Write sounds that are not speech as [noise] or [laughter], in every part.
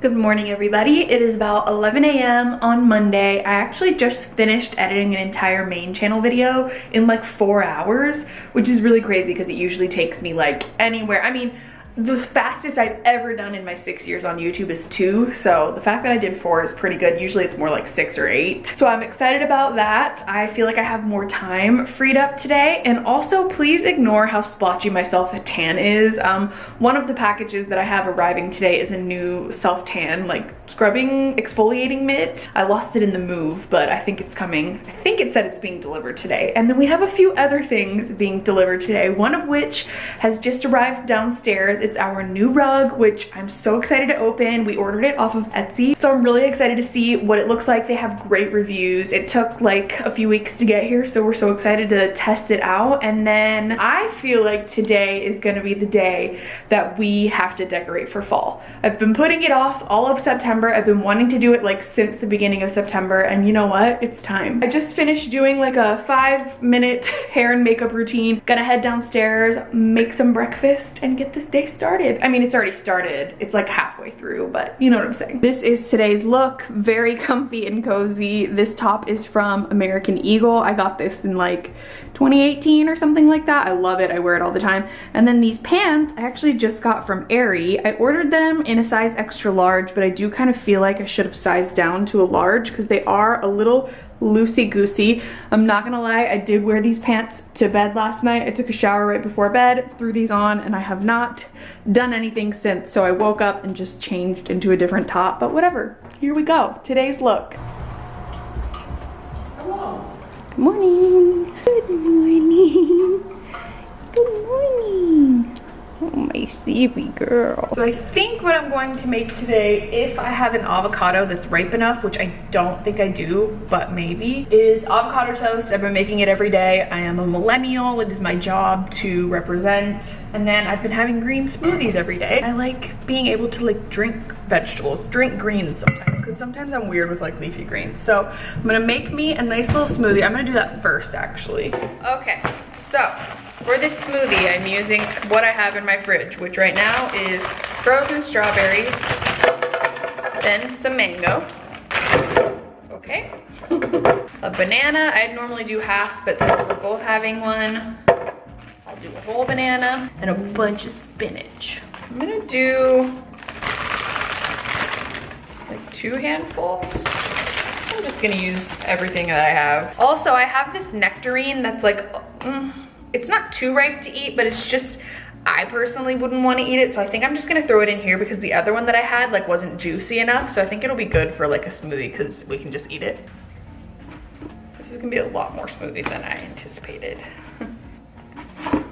Good morning everybody. It is about 11 a.m. on Monday. I actually just finished editing an entire main channel video in like four hours, which is really crazy because it usually takes me like anywhere. I mean, the fastest I've ever done in my six years on YouTube is two. So the fact that I did four is pretty good. Usually it's more like six or eight. So I'm excited about that. I feel like I have more time freed up today. And also please ignore how splotchy my self-tan is. Um, one of the packages that I have arriving today is a new self-tan like scrubbing exfoliating mitt. I lost it in the move, but I think it's coming. I think it said it's being delivered today. And then we have a few other things being delivered today, one of which has just arrived downstairs it's our new rug, which I'm so excited to open. We ordered it off of Etsy. So I'm really excited to see what it looks like. They have great reviews. It took like a few weeks to get here, so we're so excited to test it out. And then I feel like today is gonna be the day that we have to decorate for fall. I've been putting it off all of September. I've been wanting to do it like since the beginning of September, and you know what? It's time. I just finished doing like a five minute [laughs] hair and makeup routine. Gonna head downstairs, make some breakfast, and get this day started. I mean, it's already started. It's like halfway through, but you know what I'm saying. This is today's look. Very comfy and cozy. This top is from American Eagle. I got this in like 2018 or something like that. I love it. I wear it all the time. And then these pants I actually just got from Aerie. I ordered them in a size extra large, but I do kind of feel like I should have sized down to a large because they are a little loosey-goosey. I'm not gonna lie, I did wear these pants to bed last night. I took a shower right before bed, threw these on, and I have not done anything since. So I woke up and just changed into a different top, but whatever. Here we go, today's look. Hello. Good morning. Good morning. [laughs] Good morning. Oh, my sleepy girl. So I think what I'm going to make today, if I have an avocado that's ripe enough, which I don't think I do, but maybe, is avocado toast. I've been making it every day. I am a millennial. It is my job to represent. And then I've been having green smoothies every day. I like being able to like drink vegetables, drink greens sometimes, because sometimes I'm weird with like leafy greens. So I'm gonna make me a nice little smoothie. I'm gonna do that first actually. Okay, so for this smoothie, I'm using what I have in my fridge, which right now is frozen strawberries, then some mango, okay, [laughs] a banana. I'd normally do half, but since we're both having one, I'll do a whole banana and a bunch of spinach. I'm gonna do like two handfuls. I'm just gonna use everything that I have. Also, I have this nectarine that's like, mm, it's not too ripe to eat, but it's just, I personally wouldn't want to eat it. So I think I'm just gonna throw it in here because the other one that I had like wasn't juicy enough. So I think it'll be good for like a smoothie because we can just eat it. This is gonna be a lot more smoothie than I anticipated.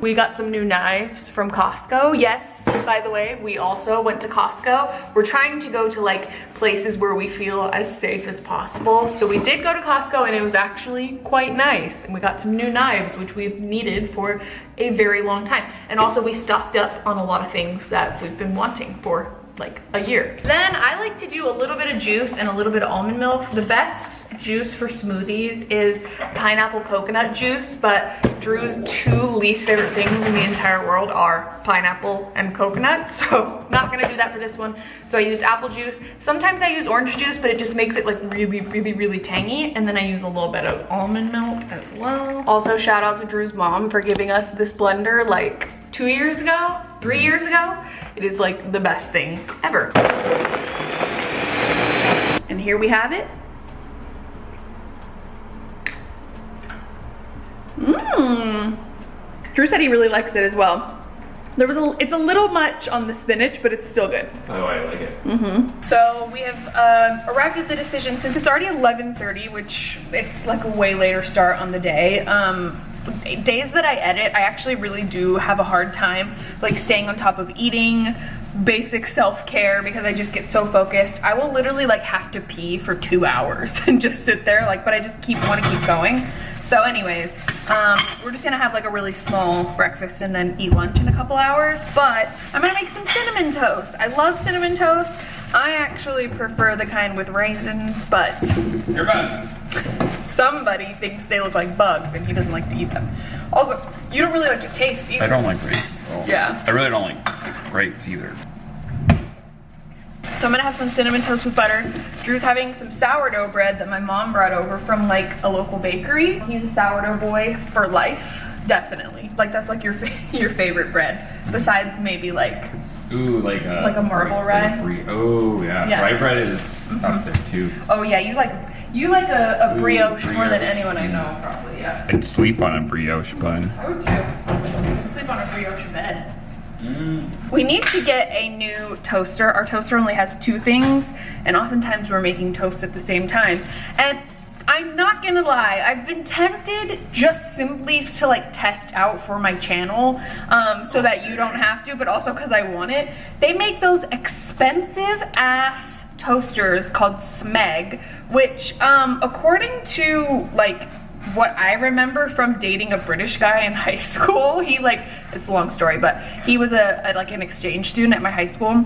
We got some new knives from Costco. Yes, by the way, we also went to Costco. We're trying to go to like places where we feel as safe as possible. So we did go to Costco and it was actually quite nice. And we got some new knives, which we've needed for a very long time. And also we stocked up on a lot of things that we've been wanting for like a year. Then I like to do a little bit of juice and a little bit of almond milk. The best juice for smoothies is pineapple coconut juice, but Drew's two least favorite things in the entire world are pineapple and coconut, [laughs] so not gonna do that for this one. So I used apple juice. Sometimes I use orange juice, but it just makes it like really, really, really tangy. And then I use a little bit of almond milk as well. Also shout out to Drew's mom for giving us this blender like two years ago, three years ago. It is like the best thing ever. And here we have it. Mmm. Drew said he really likes it as well. There was a, it's a little much on the spinach, but it's still good. Oh, I like it. Mm-hmm. So we have um, arrived at the decision, since it's already 11.30, which it's like a way later start on the day, um, days that I edit, I actually really do have a hard time like staying on top of eating, basic self-care because I just get so focused. I will literally like have to pee for two hours [laughs] and just sit there like, but I just keep want to keep going. So anyways, um, we're just gonna have like a really small breakfast and then eat lunch in a couple hours. But I'm gonna make some cinnamon toast. I love cinnamon toast. I actually prefer the kind with raisins, but somebody thinks they look like bugs and he doesn't like to eat them. Also, you don't really like to taste either. I don't like grapes. Well, Yeah. I really don't like grapes either. So I'm gonna have some cinnamon toast with butter. Drew's having some sourdough bread that my mom brought over from like a local bakery. He's a sourdough boy for life, definitely. Like that's like your fa [laughs] your favorite bread, besides maybe like Ooh, like a Like a marble rye? like oh yeah. Yeah. rye bread is mm-hmm. up there too. oh yeah, you like you like a, a Ooh, brioche more than anyone I know mm-hmm. probably. Yeah, I'd sleep on a brioche bun. I would too. I'd sleep on a brioche bed. Mm. We need to get a new toaster. Our toaster only has two things, and oftentimes we're making toast at the same time. And I'm not gonna lie, I've been tempted just simply to like test out for my channel um, so that you don't have to, but also because I want it. They make those expensive ass toasters called Smeg, which um, according to like what I remember from dating a British guy in [laughs] high school, he like, it's a long story, but he was a, a like an exchange student at my high school.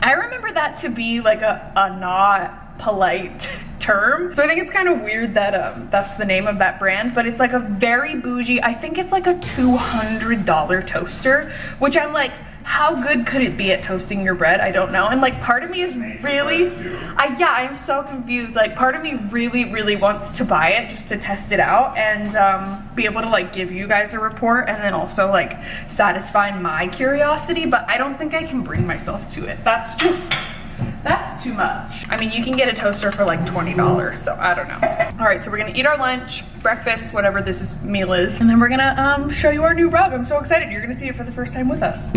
I remember that to be like a, a not polite [laughs] term. So I think it's kind of weird that um, that's the name of that brand, but it's like a very bougie, I think it's like a $200 toaster, which I'm like, how good could it be at toasting your bread? I don't know. And like part of me is really, I yeah, I'm so confused. Like part of me really, really wants to buy it just to test it out and um, be able to like give you guys a report and then also like satisfy my curiosity. But I don't think I can bring myself to it. That's just, that's too much. I mean, you can get a toaster for like $20, so I don't know. All right, so we're gonna eat our lunch, breakfast, whatever this is, meal is, and then we're gonna um, show you our new rug. I'm so excited. You're gonna see it for the first time with us.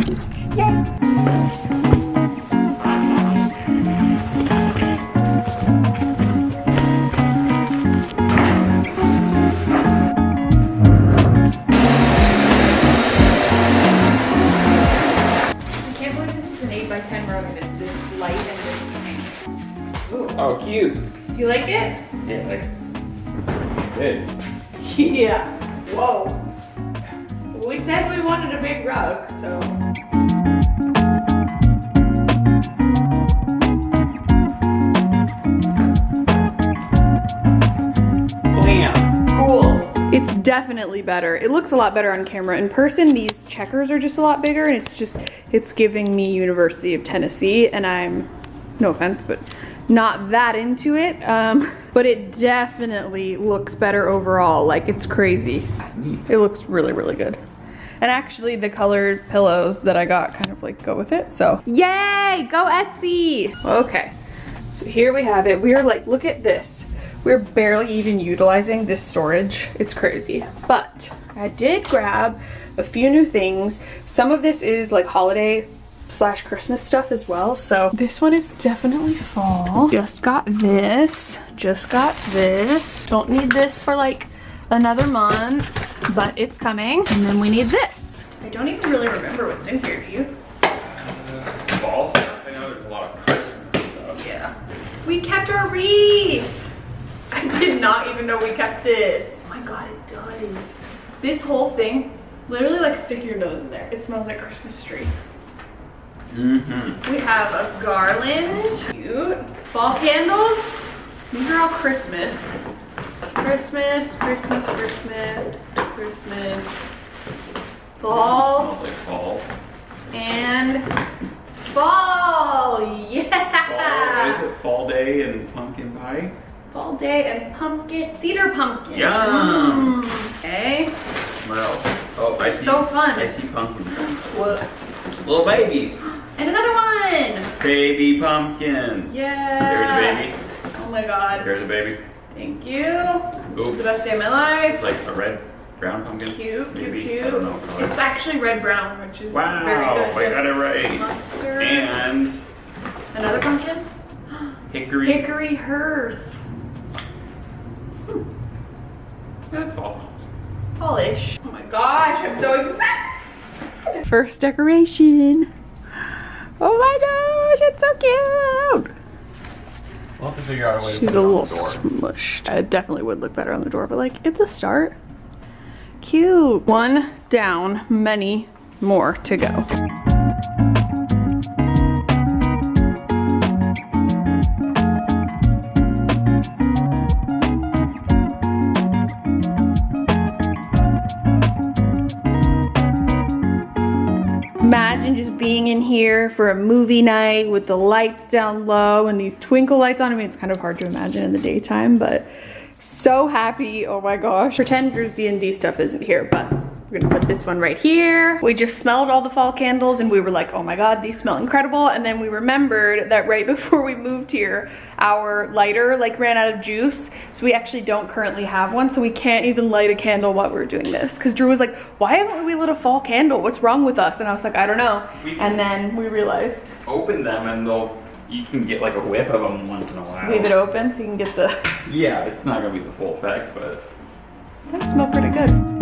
Yay. Yeah. Whoa. We said we wanted a big rug, so. Bam. Cool. It's definitely better. It looks a lot better on camera. In person, these checkers are just a lot bigger and it's just, it's giving me University of Tennessee and I'm, no offense, but not that into it. Um, [laughs] but it definitely looks better overall. Like it's crazy. It looks really, really good. And actually the colored pillows that I got kind of like go with it. So yay, go Etsy. Okay, so here we have it. We are like, look at this. We're barely even utilizing this storage. It's crazy. But I did grab a few new things. Some of this is like holiday slash Christmas stuff as well. So this one is definitely fall. Just got this. Just got this. Don't need this for like another month, but it's coming. And then we need this. I don't even really remember what's in here, do you? Uh, fall stuff. I know there's a lot of Christmas stuff. Yeah. We kept our wreath. I did not even know we kept this. Oh my god, it does. This whole thing, literally like stick your nose in there. It smells like Christmas tree. Mm-hmm. We have a garland. Cute. Fall candles. These are all Christmas. Christmas, Christmas, Christmas, Christmas. Fall like fall. and fall. Fall. Yeah. is it? Fall day and pumpkin pie. Fall day and pumpkin, cedar pumpkin. Yum. Mm, Okay. Else? Oh, I see. So fun. I see pumpkin. Little babies. And another one. Baby pumpkins. Yeah. There's a baby. Oh my god. There's a baby. Thank you. This is the best day of my life. It's like a red, brown pumpkin. Cute, cute, Maybe. cute. I don't know. color. It's actually red brown, which is wow, very I got it right. Mustard. And Another pumpkin. [gasps] hickory. Hickory hearth. That's fall. Polish. Oh my gosh, I'm so excited. First decoration. Oh my gosh, it's so cute. We'll have to figure out a way to She's a little smushed. It definitely would look better on the door, but like, it's a start. Cute. One down, many more to go. Imagine just being in here for a movie night with the lights down low and these twinkle lights on. I mean, it's kind of hard to imagine in the daytime, but so happy. Oh my gosh. Pretend Drew's D&D stuff isn't here, but we're gonna put this one right here. We just smelled all the fall candles and we were like, oh my God, these smell incredible. And then we remembered that right [laughs] before we moved here, our lighter like ran out of juice. So we actually don't currently have one. So we can't even light a candle while we're doing this. Cause Drew was like, why haven't we lit a fall candle? What's wrong with us? And I was like, I don't know. And then we realized. Open them and they'll, you can get like a whiff of them once in a while. Leave it open so you can get the, Yeah, it's not gonna be the full effect, but. they smell pretty good.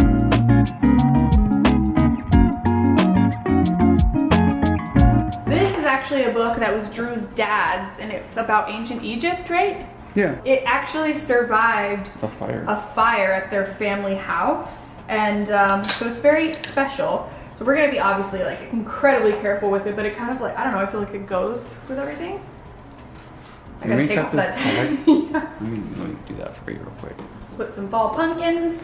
Actually a book that was Drew's dad's and it's about ancient Egypt, right? Yeah. It actually survived A fire. a fire at their family house and um, so it's very special. So we're gonna be obviously like incredibly careful with it, but it kind of like, I don't know, I feel like it goes with everything. I gotta take that off the that tag. yeah. [laughs] Let me, let me do that for you real quick. Put some fall pumpkins.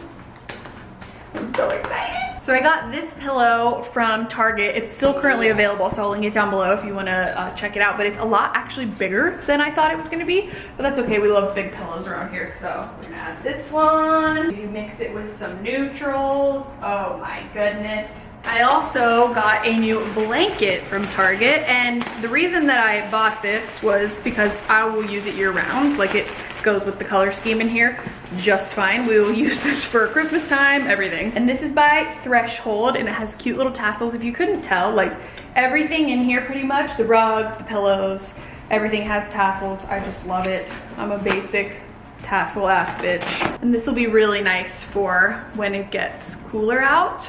I'm so excited. So I got this pillow from Target. It's still currently available, so I'll link it down below if you wanna uh, check it out. But it's a lot actually bigger than I thought it was gonna be. But that's okay, we love big pillows around here. So we're gonna add this one. You mix it with some neutrals. Oh my goodness. I also got a new blanket from Target and the reason that I bought this was because I will use it year round. Like it goes with the color scheme in here just fine. We will [laughs] use this for Christmas time, everything. And this is by Threshold and it has cute little tassels. If you couldn't tell, like everything in here pretty much, the rug, the pillows, everything has tassels. I just love it. I'm a basic tassel ass bitch. And this will be really nice for when it gets cooler out.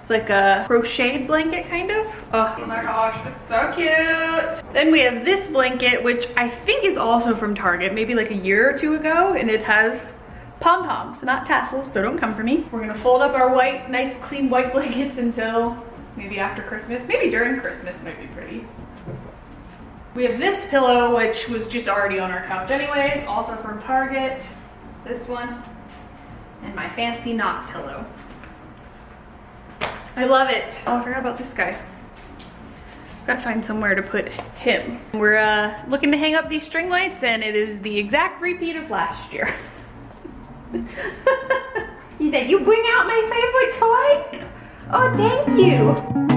It's like a crocheted blanket kind of. Oh my gosh, it's so cute. Then we have this blanket, which I think is also from Target, maybe like a year or two ago. And it has pom-poms, not tassels, so don't come for me. We're gonna fold up our white, nice clean white [laughs] blankets until maybe after Christmas. Maybe during Christmas might be pretty. We have this pillow, which was just already on our couch anyways, also from Target. This one, and my fancy knot pillow. I love it. Oh, I forgot about this guy. Gotta find somewhere to put him. We're uh, looking to hang up these string lights and it is the exact repeat of last year. [laughs] he said, you bring out my favorite toy? Oh, thank you.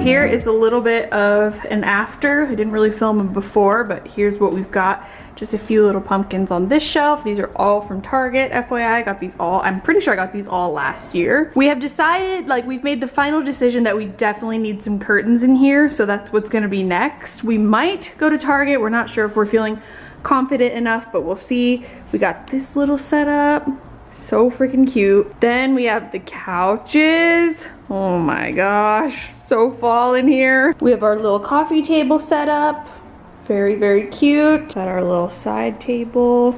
Here is a little bit of an after. I didn't really film them before, but here's what we've got. Just a few little pumpkins on this shelf. These are all from Target, FYI. I got these all, I'm pretty sure I got these all last year. We have decided, like we've made the final decision that we definitely need some curtains in here. So that's what's gonna be next. We might go to Target. We're not sure if we're feeling confident enough, but we'll see. We got this little setup. So freaking cute. Then we have the couches. Oh my gosh, so fall in here. We have our little coffee table set up. Very, very cute. Got our little side table.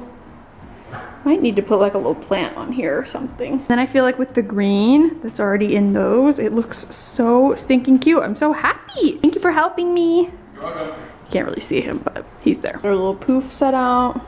Might need to put like a little plant on here or something. Then I feel like with the green that's already in those, it looks so stinking cute. I'm so happy. Thank you for helping me. You're welcome. You can't really see him, but he's there. Our little poof set out.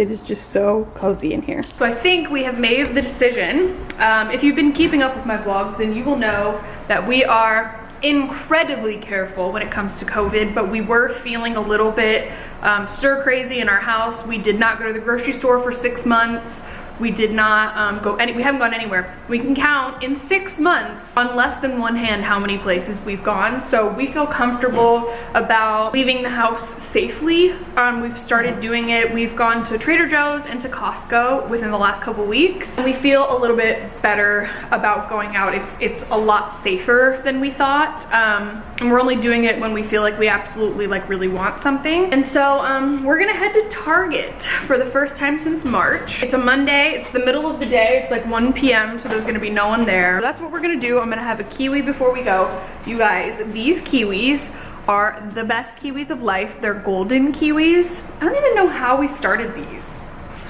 It is just so cozy in here. So I think we have made the decision. Um, if you've been keeping up with my vlogs, then you will know that we are incredibly careful when it comes to COVID, but we were feeling a little bit um, stir crazy in our house. We did not go to the grocery store for six months. We did not um, go any, we haven't gone anywhere. We can count in six months on less than one hand how many places we've gone. So we feel comfortable about leaving the house safely. Um, we've started doing it. We've gone to Trader Joe's and to Costco within the last couple weeks. And we feel a little bit better about going out. It's, it's a lot safer than we thought. Um, and we're only doing it when we feel like we absolutely like really want something. And so um, we're gonna head to Target for the first time since March. It's a Monday. It's the middle of the day. It's like 1 p.m. So there's gonna be no one there. So that's what we're gonna do. I'm gonna have a kiwi before we go. You guys, these kiwis are the best kiwis of life. They're golden kiwis. I don't even know how we started these.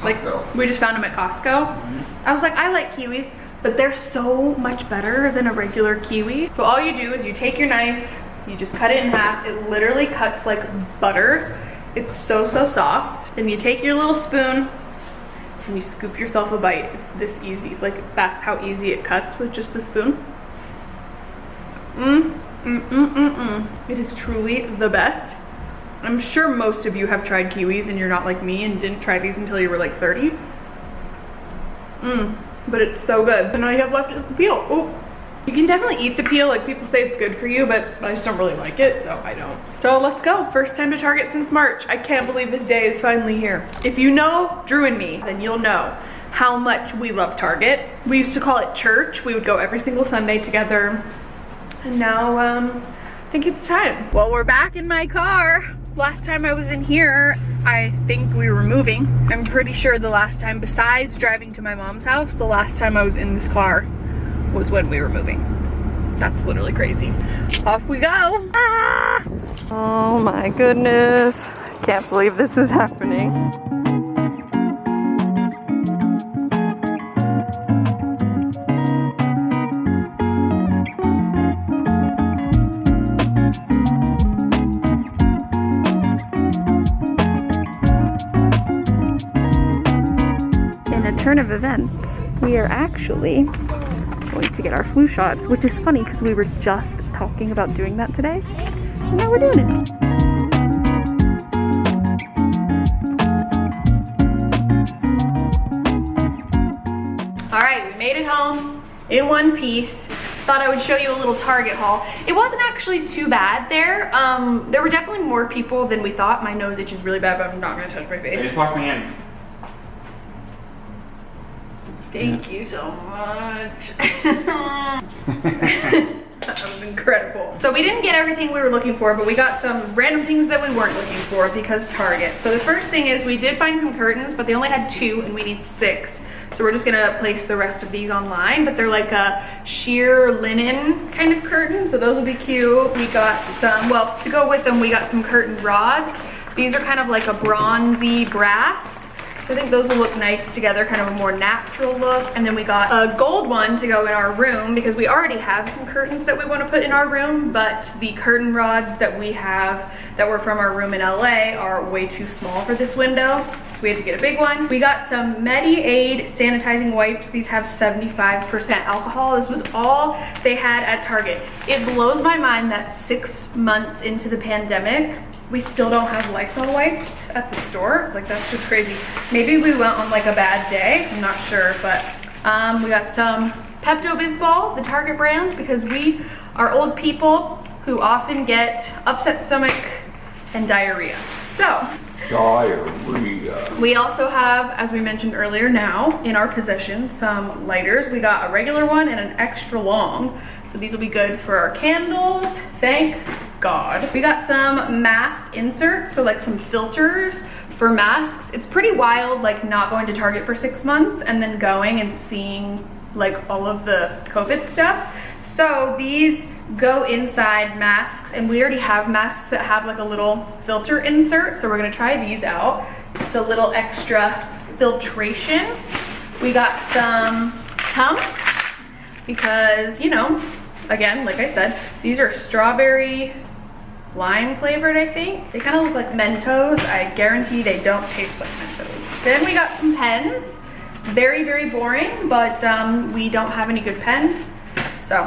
Like Costco. we just found them at Costco. Mm-hmm. I was like, I like kiwis, but they're so much better than a regular kiwi. So all you do is you take your knife, you just cut it in half. It literally cuts like butter It's so, so soft. Then you take your little spoon and you scoop yourself a bite. It's this easy. Like that's how easy it cuts with just a spoon. Mmm, mm, mm, mm, mm. It is truly the best. I'm sure most of you have tried kiwis and you're not like me and didn't try these until you were like 30. Mmm, but it's so good. And all you have left is the peel. Oh, you can definitely eat the peel. Like people say it's good for you, but I just don't really like it, so I don't. So let's go. First time to Target since March. I can't believe this day is finally here. If you know Drew and me, then you'll know how much we love Target. We used to call it church. We would go every single Sunday together. And now, um, I think it's time. Well, we're back in my car. Last time I was in here, I think we were moving. I'm pretty sure the last time, besides driving to my mom's house, the last time I was in this car was when we were moving. That's literally crazy. Off we go. Ah! Oh my goodness. Can't believe this is happening. In a turn of events, we are actually going to get our flu shots, which is funny because we were just talking about doing that today. And now we're doing it. All right, we made it home in one piece. Thought I would show you a little Target haul. It wasn't actually too bad there. Um, there were definitely more people than we thought. My nose itches really bad, but I'm not gonna touch my I face. just wash my hands. Thank you so much. [laughs] [laughs] that was incredible. So we didn't get everything we were looking for, but we got some random things that we weren't looking for because Target. So the first thing is we did find some curtains, but they only had two and we need six. So we're just gonna place the rest of these online, but they're like a sheer linen kind of curtain. So those will be cute. We got some, well, to go with them, we got some curtain rods. These are kind of like a bronzy brass. So I think those will look nice together, kind of a more natural look. And then we got a gold one to go in our room because we already have some curtains that we want to put in our room, but the curtain rods that we have that were from our room in LA are way too small for this window. So we had to get a big one. We got some Medi-Aid sanitizing wipes. These have 75% alcohol. This was all they had at Target. It blows my mind that six months into the pandemic, we still don't have Lysol wipes at the store. Like that's just crazy. Maybe we went on like a bad day, I'm not sure, but um, we got some Pepto-Bismol, the Target brand, because we are old people who often get upset stomach and diarrhea. So Diarrhea. we also have, as we mentioned earlier now, in our possession, some lighters. We got a regular one and an extra long. So these will be good for our candles. Thank God. We got some mask inserts, so like some filters for masks. It's pretty wild, like not going to Target for six months and then going and seeing like all of the COVID stuff. So these go inside masks and we already have masks that have like a little filter insert. So we're gonna try these out. Just a little extra filtration. We got some Tums because, you know, again, like I said, these are strawberry lime flavored, I think. They kind of look like Mentos. I guarantee they don't taste like Mentos. Then we got some pens. Very, very boring, but um, we don't have any good pens. So,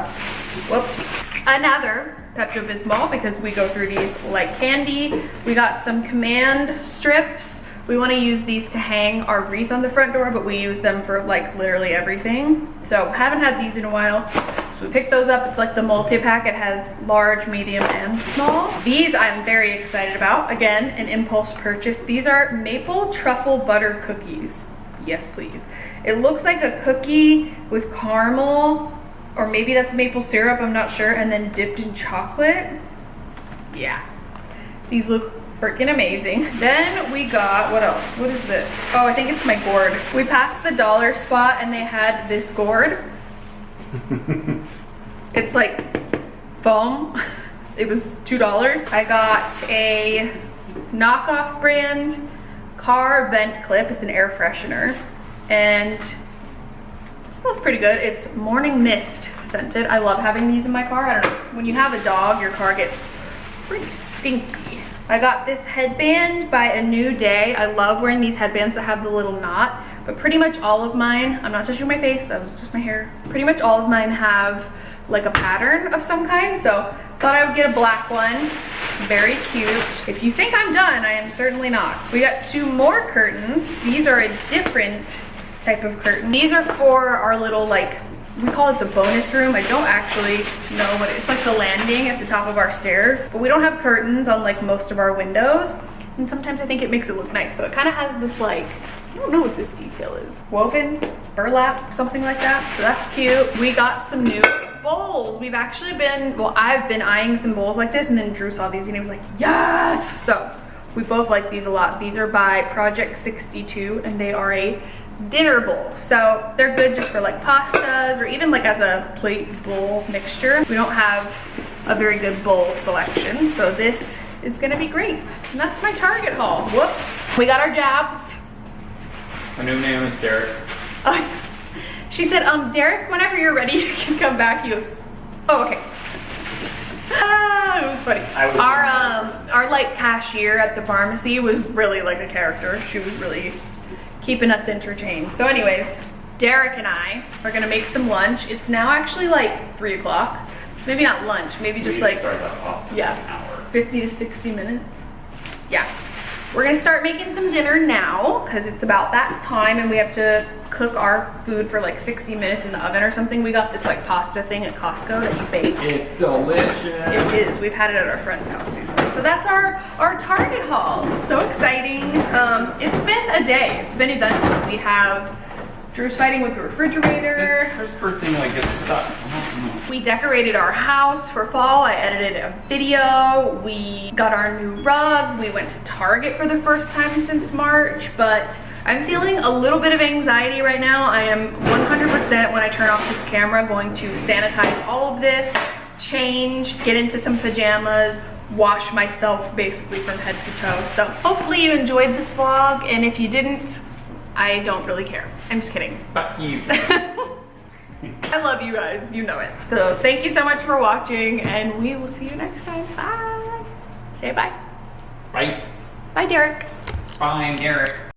whoops. Another Pepto-Bismol because we go through these like candy. We got some command strips. We want to use these to hang our wreath on the front door, but we use them for like literally everything. So haven't had these in a while. We picked those up. It's like the multi-pack. It has large, medium, and small. These I'm very excited about. Again, an impulse purchase. These are maple truffle butter cookies. Yes, please. It looks like a cookie with caramel, or maybe that's maple syrup, I'm not sure, and then dipped in chocolate. Yeah. These look freaking amazing. Then we got, what else? What is this? Oh, I think it's my gourd. We passed the dollar spot and they had this gourd. [laughs] It's like foam. [laughs] It was $2. I got a knockoff brand car vent clip. It's an air freshener. And it smells pretty good. It's morning mist scented. I love having these in my car. I don't know. When you have a dog, your car gets pretty stinky. I got this headband by A New Day. I love wearing these headbands that have the little knot, but pretty much all of mine, I'm not touching my face, that was just my hair. Pretty much all of mine have like a pattern of some kind, so thought I would get a black one. Very cute. If you think I'm done, I am certainly not. We got two more curtains. These are a different type of curtain. These are for our little like we call it the bonus room. I don't actually know what it, it's like the landing at the top of our stairs, but we don't have curtains on like most of our windows. And sometimes I think it makes it look nice. So it kind of has this like, I don't know what this detail is. Woven, burlap, something like that. So that's cute. We got some new bowls. We've actually been, well, I've been eyeing some bowls like this and then Drew saw these and he was like, yes! So we both like these a lot. These are by Project 62 and they are a dinner bowl. So they're good just for like pastas or even like as a plate bowl mixture. We don't have a very good bowl selection. So this is gonna be great. And that's my Target haul. Whoops. We got our jabs. My new name is Derek. Oh, [laughs] she said, um, Derek, whenever you're ready, [laughs] you can come back. He goes, oh, okay. Ah, it was funny. I was- our um, our like cashier at the pharmacy was really like a character. She was really keeping us entertained. So, anyways, Derek and I are gonna make some lunch. It's now actually like three o'clock. Maybe not lunch. Maybe just like yeah, in an hour. 50 to 60 minutes. Yeah. We're gonna start making some dinner now because it's about that time and we have to cook our food for like 60 minutes in the oven or something. We got this like pasta thing at Costco that you bake. It's delicious. It is. We've had it at our friend's house before. So that's our our Target haul. So exciting. Um, it's been a day. It's been eventful. We have Drew's fighting with the refrigerator. This crisper thing like gets stuck. I don't know. We decorated our house for fall. I edited a video. We got our new rug. We went to Target for the first time since March, but I'm feeling a little bit of anxiety right now. I am 100% when I turn off this camera going to sanitize all of this, change, get into some pajamas, wash myself basically from head to toe. So hopefully you enjoyed this vlog, and if you didn't, I don't really care. I'm just kidding. [laughs] Fuck you. I love you guys, you know it. So thank you so much for watching and we will see you next time. Bye. Say bye. Bye. Bye, Derek. Bye, Derek.